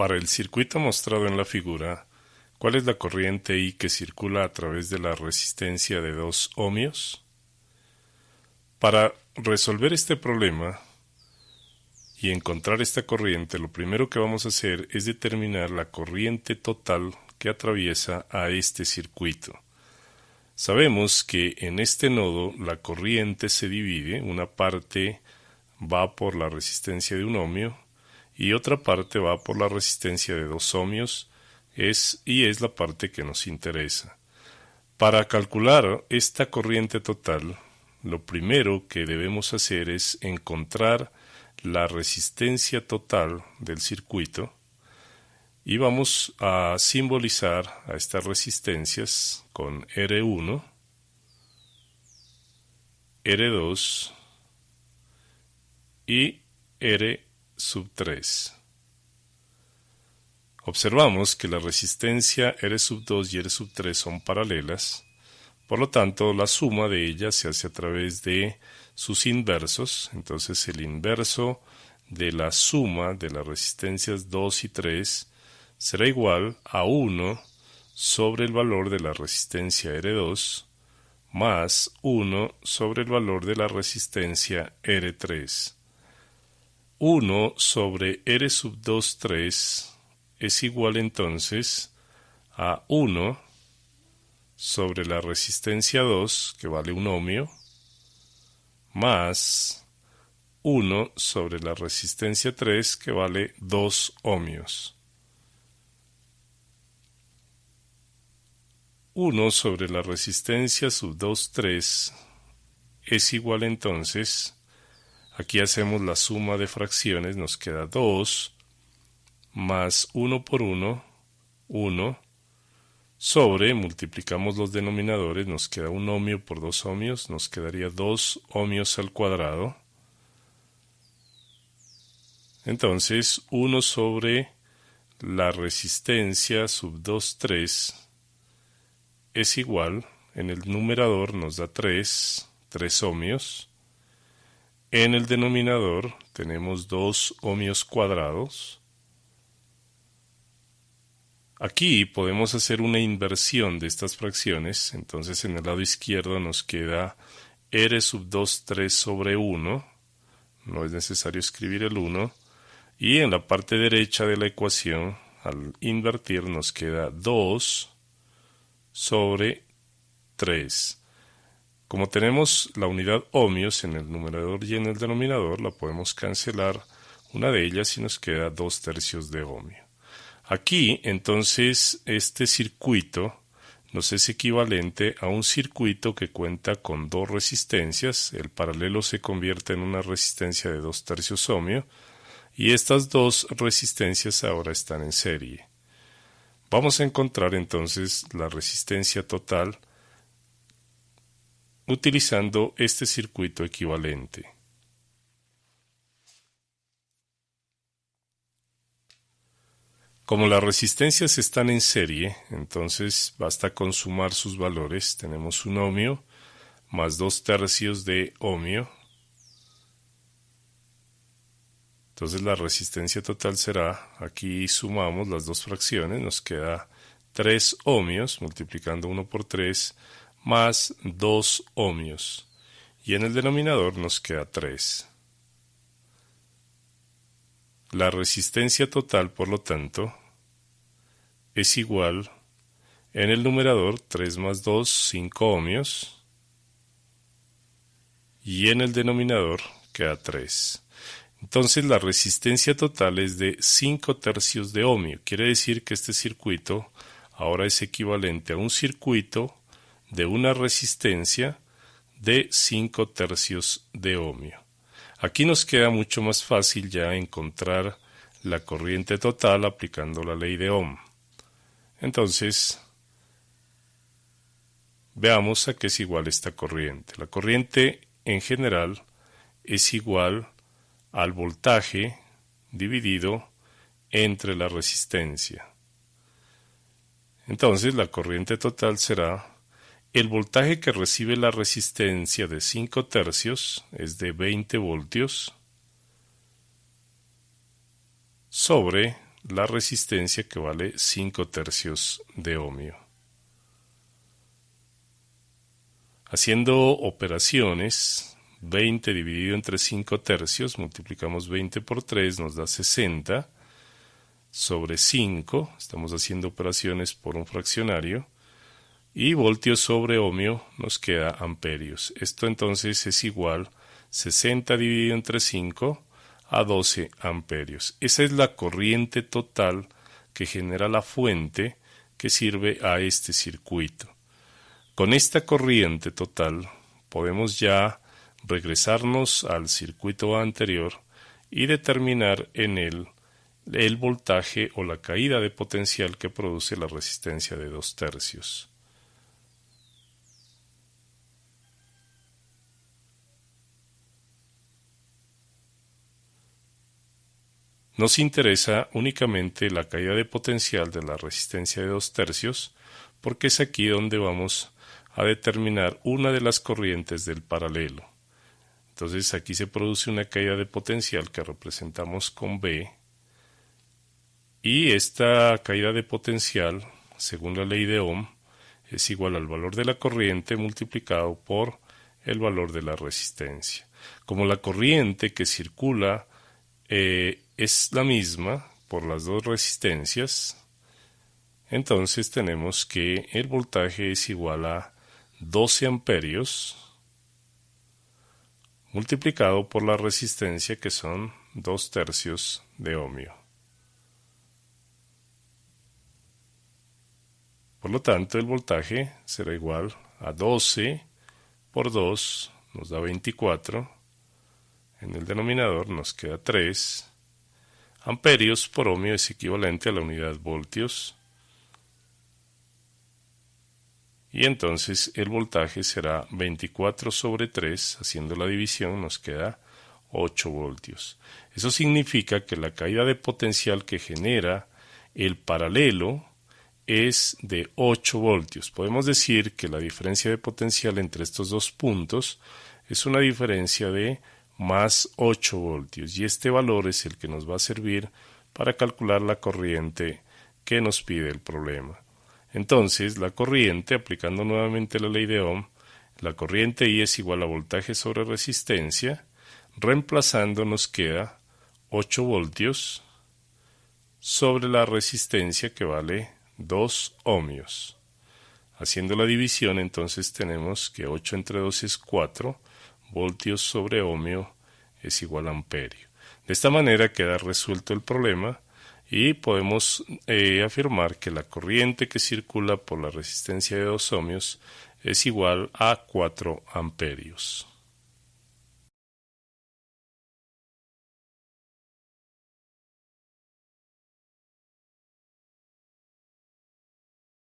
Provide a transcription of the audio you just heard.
Para el circuito mostrado en la figura, ¿cuál es la corriente I que circula a través de la resistencia de 2 ohmios? Para resolver este problema y encontrar esta corriente, lo primero que vamos a hacer es determinar la corriente total que atraviesa a este circuito. Sabemos que en este nodo la corriente se divide, una parte va por la resistencia de un ohmio y otra parte va por la resistencia de dos ohmios es, y es la parte que nos interesa. Para calcular esta corriente total, lo primero que debemos hacer es encontrar la resistencia total del circuito y vamos a simbolizar a estas resistencias con R1, R2 y R sub 3. Observamos que la resistencia R sub 2 y R sub 3 son paralelas, por lo tanto la suma de ellas se hace a través de sus inversos, entonces el inverso de la suma de las resistencias 2 y 3 será igual a 1 sobre el valor de la resistencia R2 más 1 sobre el valor de la resistencia R3. 1 sobre R sub 2, 3 es igual entonces a 1 sobre la resistencia 2, que vale un ohmio, más 1 sobre la resistencia 3, que vale 2 ohmios. 1 sobre la resistencia sub 2, 3 es igual entonces Aquí hacemos la suma de fracciones, nos queda 2 más 1 por 1, 1, sobre, multiplicamos los denominadores, nos queda un ohmio por 2 ohmios, nos quedaría 2 ohmios al cuadrado. Entonces, 1 sobre la resistencia sub 2, 3 es igual, en el numerador nos da 3, 3 ohmios, en el denominador tenemos dos ohmios cuadrados. Aquí podemos hacer una inversión de estas fracciones, entonces en el lado izquierdo nos queda r sub 2 3 sobre 1, no es necesario escribir el 1, y en la parte derecha de la ecuación, al invertir, nos queda 2 sobre 3. Como tenemos la unidad ohmios en el numerador y en el denominador, la podemos cancelar una de ellas y nos queda dos tercios de ohmio. Aquí, entonces, este circuito nos es equivalente a un circuito que cuenta con dos resistencias. El paralelo se convierte en una resistencia de dos tercios ohmio y estas dos resistencias ahora están en serie. Vamos a encontrar entonces la resistencia total utilizando este circuito equivalente. Como las resistencias están en serie, entonces basta con sumar sus valores. Tenemos un ohmio más dos tercios de ohmio. Entonces la resistencia total será, aquí sumamos las dos fracciones, nos queda 3 ohmios, multiplicando 1 por 3, más 2 ohmios y en el denominador nos queda 3. La resistencia total, por lo tanto, es igual en el numerador 3 más 2, 5 ohmios y en el denominador queda 3. Entonces la resistencia total es de 5 tercios de ohmio. Quiere decir que este circuito ahora es equivalente a un circuito de una resistencia de 5 tercios de ohmio. Aquí nos queda mucho más fácil ya encontrar la corriente total aplicando la ley de Ohm. Entonces, veamos a qué es igual esta corriente. La corriente en general es igual al voltaje dividido entre la resistencia. Entonces la corriente total será el voltaje que recibe la resistencia de 5 tercios es de 20 voltios sobre la resistencia que vale 5 tercios de ohmio. Haciendo operaciones, 20 dividido entre 5 tercios, multiplicamos 20 por 3, nos da 60 sobre 5, estamos haciendo operaciones por un fraccionario, y voltios sobre ohmio nos queda amperios. Esto entonces es igual 60 dividido entre 5 a 12 amperios. Esa es la corriente total que genera la fuente que sirve a este circuito. Con esta corriente total podemos ya regresarnos al circuito anterior y determinar en él el voltaje o la caída de potencial que produce la resistencia de dos tercios. Nos interesa únicamente la caída de potencial de la resistencia de dos tercios porque es aquí donde vamos a determinar una de las corrientes del paralelo. Entonces aquí se produce una caída de potencial que representamos con B y esta caída de potencial, según la ley de Ohm, es igual al valor de la corriente multiplicado por el valor de la resistencia. Como la corriente que circula eh, es la misma por las dos resistencias, entonces tenemos que el voltaje es igual a 12 amperios multiplicado por la resistencia que son 2 tercios de ohmio. Por lo tanto, el voltaje será igual a 12 por 2 nos da 24. En el denominador nos queda 3 amperios por ohmio es equivalente a la unidad voltios. Y entonces el voltaje será 24 sobre 3, haciendo la división nos queda 8 voltios. Eso significa que la caída de potencial que genera el paralelo es de 8 voltios. Podemos decir que la diferencia de potencial entre estos dos puntos es una diferencia de más 8 voltios y este valor es el que nos va a servir para calcular la corriente que nos pide el problema. Entonces, la corriente, aplicando nuevamente la ley de Ohm, la corriente I es igual a voltaje sobre resistencia, reemplazando nos queda 8 voltios sobre la resistencia que vale 2 ohmios. Haciendo la división, entonces tenemos que 8 entre 2 es 4, voltios sobre ohmio es igual a amperio. De esta manera queda resuelto el problema y podemos eh, afirmar que la corriente que circula por la resistencia de 2 ohmios es igual a 4 amperios.